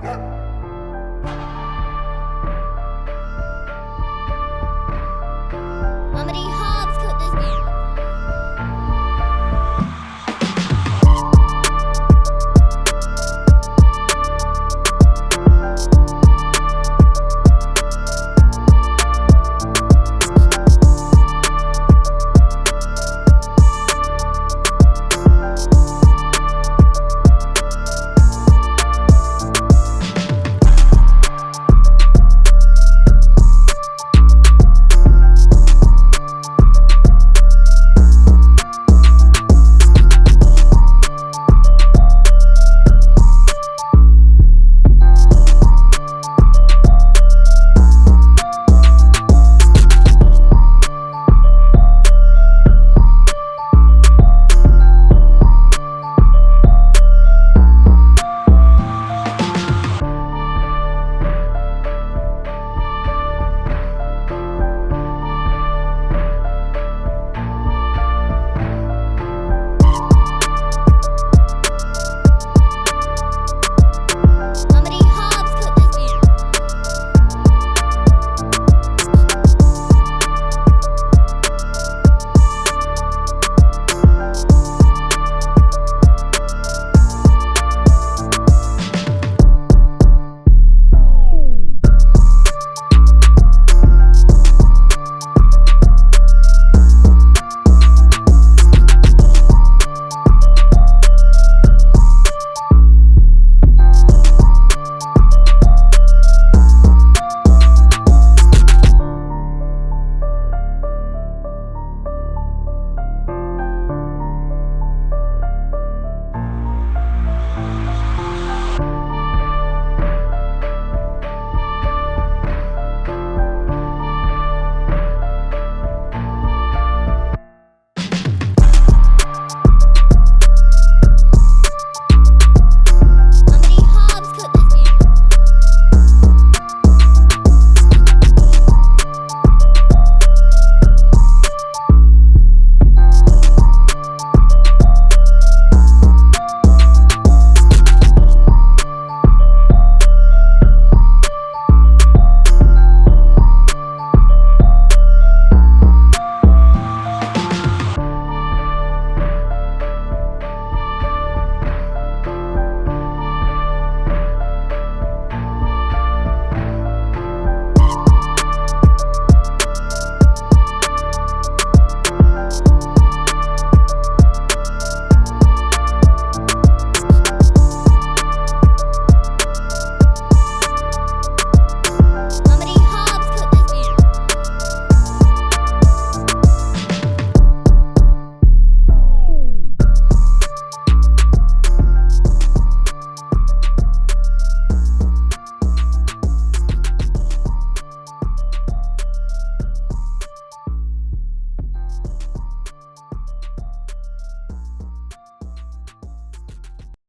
Yeah.